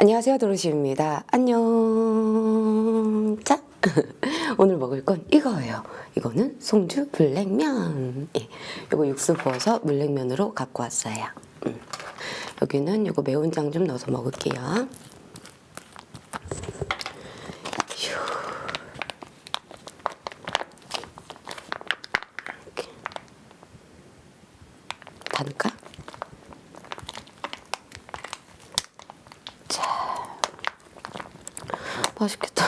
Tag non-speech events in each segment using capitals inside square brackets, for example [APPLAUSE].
안녕하세요 도로시입니다. 안녕. 자 [LAUGHS] 오늘 먹을 건 이거예요. 이거는 송주 블랙면. 예, 이거 육수 부어서 물냉면으로 갖고 왔어요. 음. 여기는 이거 매운장 좀 넣어서 먹을게요 휴. 이렇게. 다 넣을까? 맛있겠다.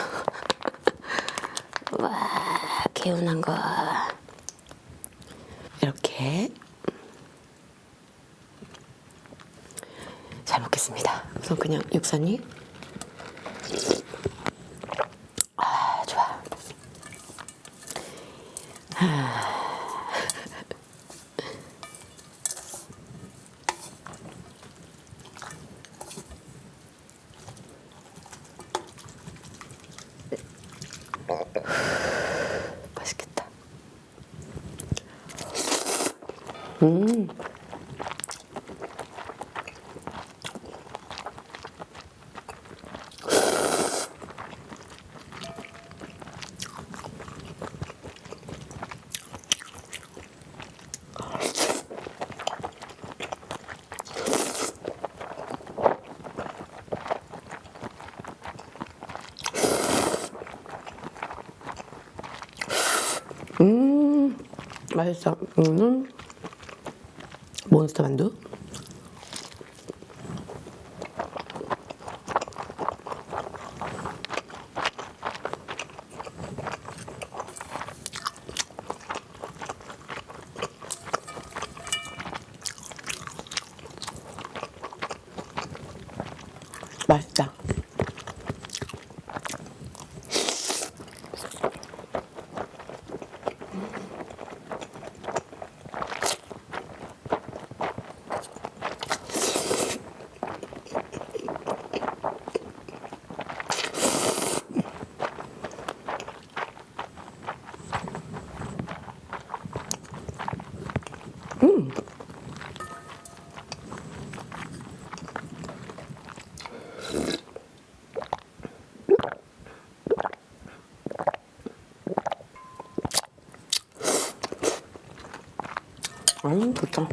[LAUGHS] 와, 개운한 거. 이렇게. 잘 먹겠습니다. 우선 그냥 육선이. 아, 좋아. 맛 음. 음, 맛있어. 이거는 몬스터 만두. 맛있다. 음, 좋다.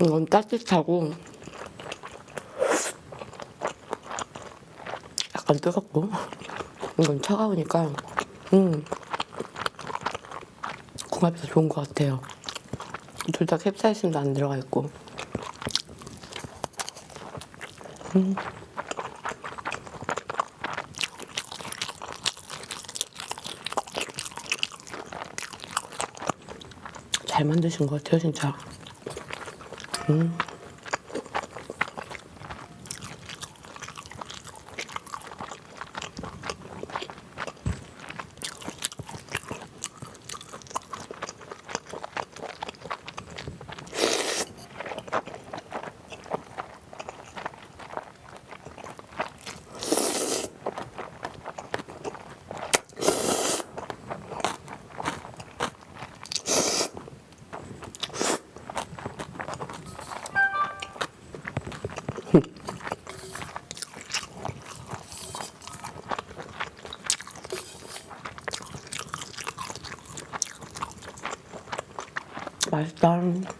이건 따뜻하고 약간 뜨겁고 이건 차가우니까 음 궁합이 더 좋은 것 같아요. 둘 다 캡사이신도 안 들어가 있고 음. 잘 만드신 것 같아요, 진짜. 음. 맛있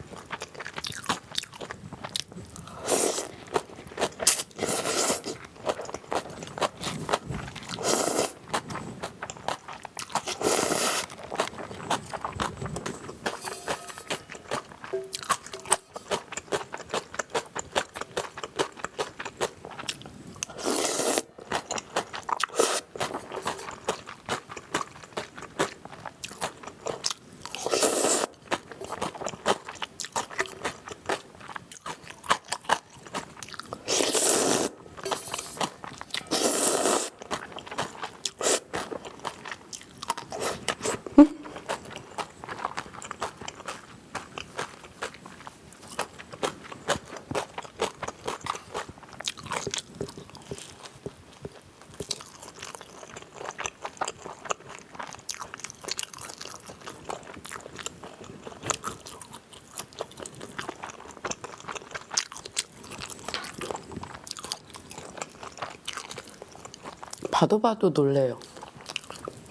봐도 봐도 놀래요.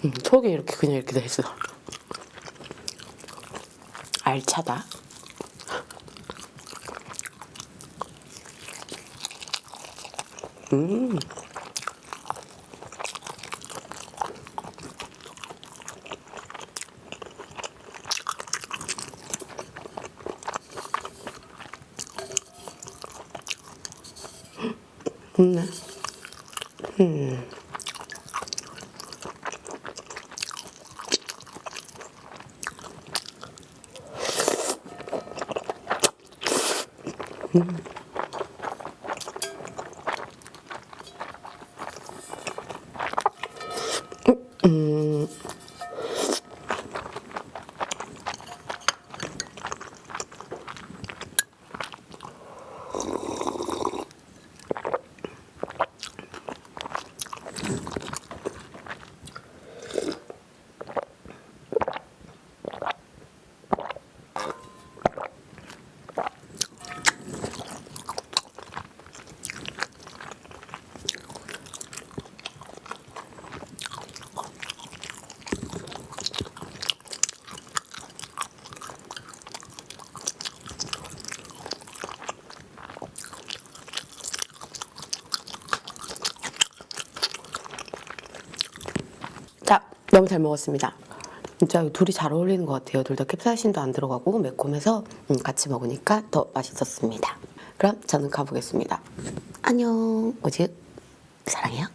음, 속이 이렇게 그냥 이렇게 돼 있어. 알차다. 음. 음. 음. 음. Hmm. 자, 너무 잘 먹었습니다. 진짜 둘이 잘 어울리는 것 같아요. 둘 다 캡사이신도 안 들어가고 매콤해서 음, 같이 먹으니까 더 맛있었습니다. 그럼 저는 가보겠습니다. 안녕. 오직 사랑해요.